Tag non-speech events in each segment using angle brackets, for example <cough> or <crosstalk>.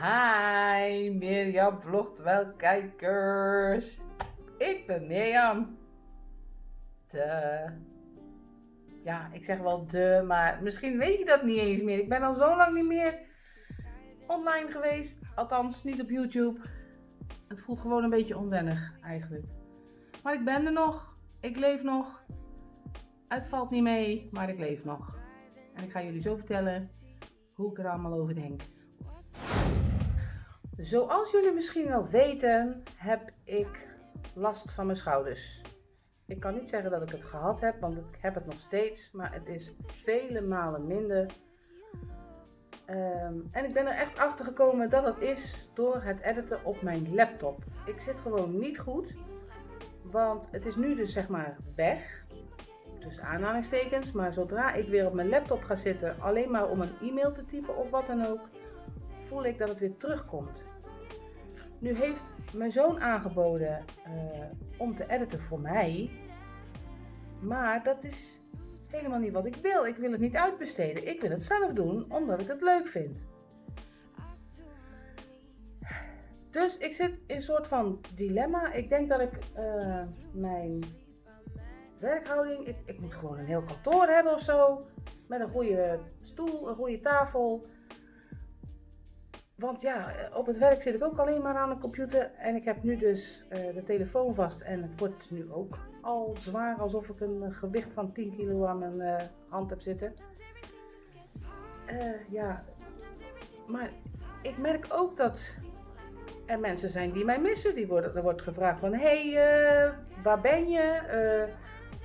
Hi Mirjam vlogt wel kijkers. Ik ben Mirjam. De. Ja, ik zeg wel de, maar misschien weet je dat niet eens meer. Ik ben al zo lang niet meer online geweest. Althans, niet op YouTube. Het voelt gewoon een beetje onwennig eigenlijk. Maar ik ben er nog. Ik leef nog. Het valt niet mee, maar ik leef nog. En ik ga jullie zo vertellen hoe ik er allemaal over denk. Zoals jullie misschien wel weten, heb ik last van mijn schouders. Ik kan niet zeggen dat ik het gehad heb, want ik heb het nog steeds, maar het is vele malen minder. Ehm, en ik ben er echt achter gekomen dat het is door het editen op mijn laptop. Ik zit gewoon niet goed, want het is nu dus zeg maar weg. Dus aanhalingstekens, maar zodra ik weer op mijn laptop ga zitten, alleen maar om een e-mail te typen of wat dan ook, voel ik dat het weer terugkomt. Nu heeft mijn zoon aangeboden uh, om te editen voor mij. Maar dat is helemaal niet wat ik wil. Ik wil het niet uitbesteden. Ik wil het zelf doen omdat ik het leuk vind. Dus ik zit in een soort van dilemma. Ik denk dat ik uh, mijn werkhouding. Ik, ik, moet gewoon een heel kantoor hebben of zo. Met een goede stoel, een goede tafel. Want ja, op het werk zit ik ook alleen maar aan de computer. En ik heb nu dus uh, de telefoon vast. En het wordt nu ook al zwaar alsof ik een gewicht van 10 kilo aan mijn hand heb zitten. Ja, maar ik merk ook dat er mensen zijn die mij missen. Die worden, er wordt gevraagd van, hé, hey, waar ben je?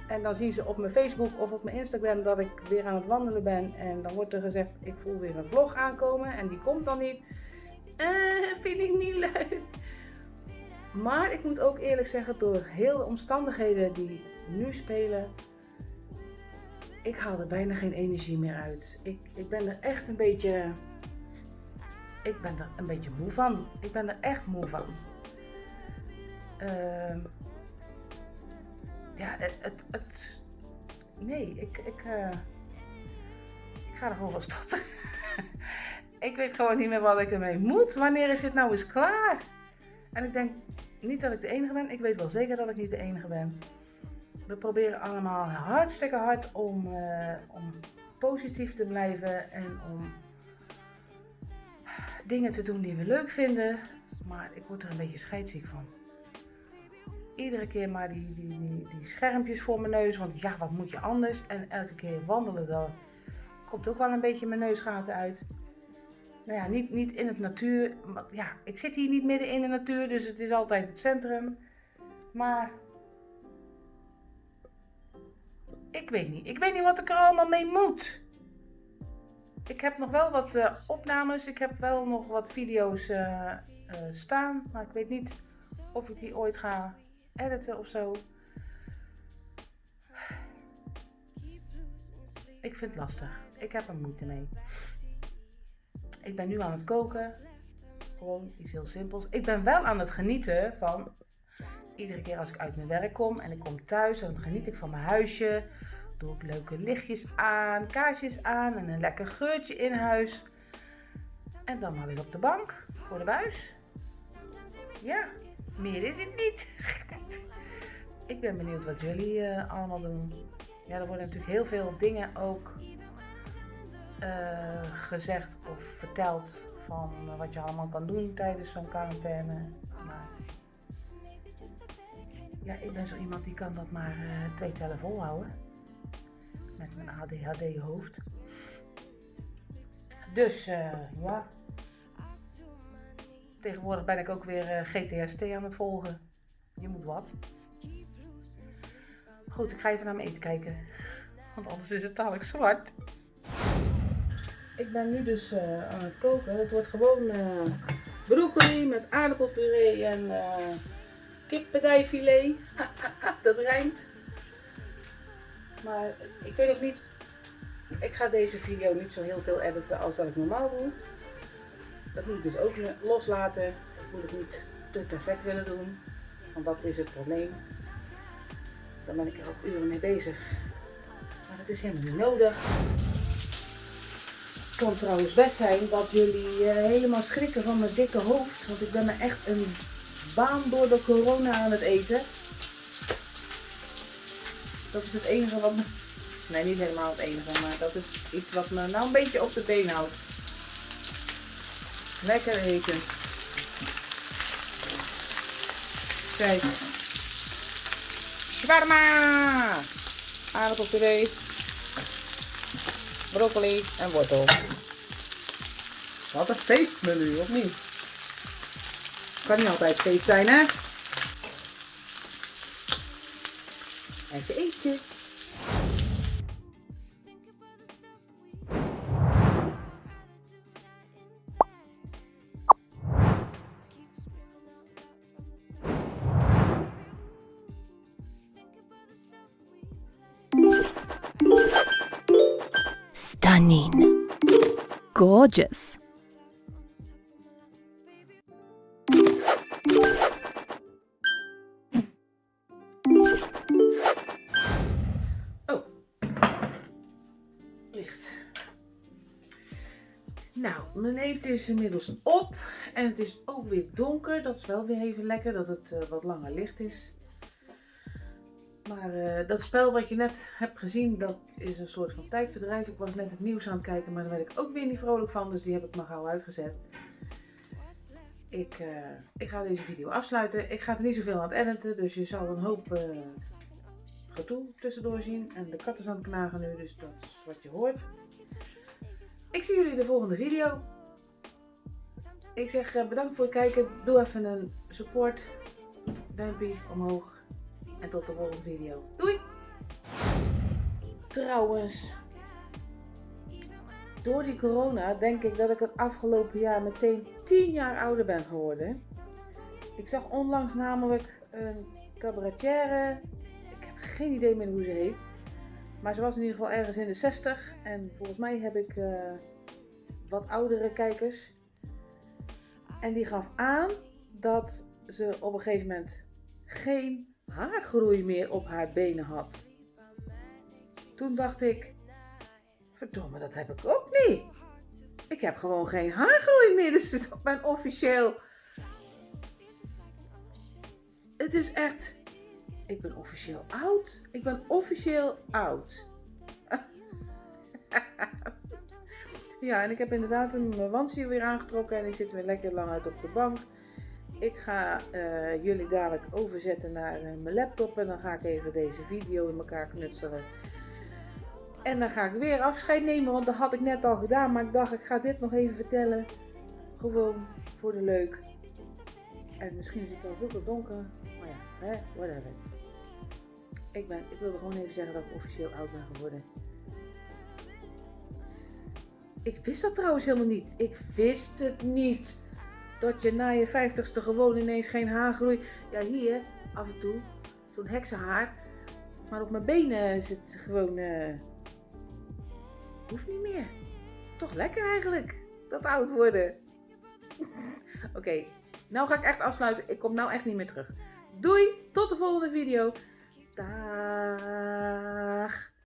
En dan zien ze op mijn Facebook of op mijn Instagram dat ik weer aan het wandelen ben. En dan wordt er gezegd, ik voel weer een vlog aankomen en die komt dan niet. Eh, vind ik niet leuk. Maar ik moet ook eerlijk zeggen, door heel de omstandigheden die nu spelen, ik haal er bijna geen energie meer uit. Ik, ik ben er echt een beetje, ik ben er een beetje moe van. Ik ben er echt moe van. Uh, ja, het, het, nee, ik, ik, uh, ik ga er gewoon van stotteren. ik weet gewoon niet meer wat ik ermee moet. Wanneer is dit nou eens klaar? En ik denk niet dat ik de enige ben. Ik weet wel zeker dat ik niet de enige ben. We proberen allemaal hartstikke hard om, uh, om positief te blijven en om dingen te doen die we leuk vinden. Maar ik word er een beetje scheidsziek van iedere keer maar die, die, die, die, schermpjes voor mijn neus. Want ja, wat moet je anders? En elke keer wandelen dan komt ook wel een beetje mijn neusgaten uit. Nou ja, niet, niet in het natuur. Maar ja, ik zit hier niet midden in de natuur, dus het is altijd het centrum. Maar ik weet niet. Ik weet niet wat ik er allemaal mee moet. Ik heb nog wel wat uh, opnames. Ik heb wel nog wat video's uh, uh, staan. Maar ik weet niet of ik die ooit ga editen of zo. Ik vind het lastig. Ik heb er moeite mee. Ik ben nu aan het koken. Gewoon iets heel simpels. Ik ben wel aan het genieten van iedere keer als ik uit mijn werk kom en ik kom thuis, dan geniet ik van mijn huisje. Doe ik leuke lichtjes aan, kaarsjes aan en een lekker geurtje in huis. En dan maar weer op de bank voor de buis. Ja, meer is het niet. <laughs> ik ben benieuwd wat jullie uh, allemaal doen. Ja, er worden natuurlijk heel veel dingen ook uh, gezegd of verteld van wat je allemaal kan doen tijdens zo'n quarantaine. Maar ja, ik ben zo iemand die kan dat maar twee tellen volhouden. Met mijn ADHD hoofd. Dus ja, Tegenwoordig ben ik ook weer GTST aan het volgen. Je moet wat. Goed, ik ga even naar mijn eten kijken. Want anders is het dadelijk zwart. Ik ben nu dus uh, aan het koken. Het wordt gewoon uh, broccoli met aardappelpuree en uh, kippadijfilet. <laughs> dat rijmt. Maar ik weet nog niet. Ik ga deze video niet zo heel veel editen als dat ik normaal doe. Dat moet ik dus ook loslaten. Dat moet ik niet te perfect willen doen. Want dat is het probleem. Dan ben ik er ook uren mee bezig. Maar dat is helemaal niet nodig. Het kan trouwens best zijn dat jullie eh, helemaal schrikken van mijn dikke hoofd. Want ik ben me echt een baan door de corona aan het eten. Dat is het enige wat me... Nee, niet helemaal het enige, maar dat is iets wat me nou een beetje op de been houdt. Lekker eten. Kijk. Shawarma! Aardappelpuree. Broccoli en wortel. Wat een feestmenu, of niet? Kan niet altijd feest zijn, hè? Even eten. Stunning. Gorgeous. Oh. Licht. Nou, mijn eten is inmiddels op. En het is ook weer donker. Dat is wel weer even lekker dat het eh, wat langer licht is. Maar eh, dat spel wat je net hebt gezien, dat is een soort van tijdverdrijf. Ik was net het nieuws aan het kijken, maar daar werd ik ook weer niet vrolijk van. Dus die heb ik maar gauw uitgezet. Ik, eh, ik ga deze video afsluiten. Ik ga er niet zoveel aan het editen, dus je zal een hoop eh gedoe tussendoor zien. En de kat is aan het knagen nu, dus dat is wat je hoort. Ik zie jullie de volgende video. Ik zeg bedankt voor het kijken. Doe even een support. Duimpje omhoog. En tot de volgende video. Doei! Trouwens, door die corona denk ik dat ik het afgelopen jaar meteen 10 jaar ouder ben geworden. Ik zag onlangs namelijk een cabaretière. Ik heb geen idee meer hoe ze heet. Maar ze was in ieder geval ergens in de 60. En volgens mij heb ik eh, wat oudere kijkers. En die gaf aan dat ze op een gegeven moment geen haargroei meer op haar benen had. Toen dacht ik, verdomme, dat heb ik ook niet. Ik heb gewoon geen haargroei meer, dus ik ben officieel... Het is echt... Ik ben officieel oud. Ik ben officieel oud. <laughs> ja, en ik heb inderdaad mijn wandje weer aangetrokken en ik zit weer lekker lang uit op de bank. Ik ga eh, jullie dadelijk overzetten naar eh, mijn laptop en dan ga ik even deze video in elkaar knutselen. En dan ga ik weer afscheid nemen, want dat had ik net al gedaan. Maar ik dacht, ik ga dit nog even vertellen. Gewoon voor de leuk. En misschien is het wel veel donker. Maar ja, hè, whatever. Ik, ben, ik wilde gewoon even zeggen dat ik officieel oud ben geworden. Ik wist dat trouwens helemaal niet. Ik wist het niet dat je na je vijftigste gewoon ineens geen haar groeit. Ja, hier af en toe zo'n heksenhaar. Maar op mijn benen het gewoon. Uh, hoeft niet meer. Toch lekker eigenlijk. Dat oud worden. <laughs> Oké, nou ga ik echt afsluiten. Ik kom nou echt niet meer terug. Doei, tot de volgende video. Dag.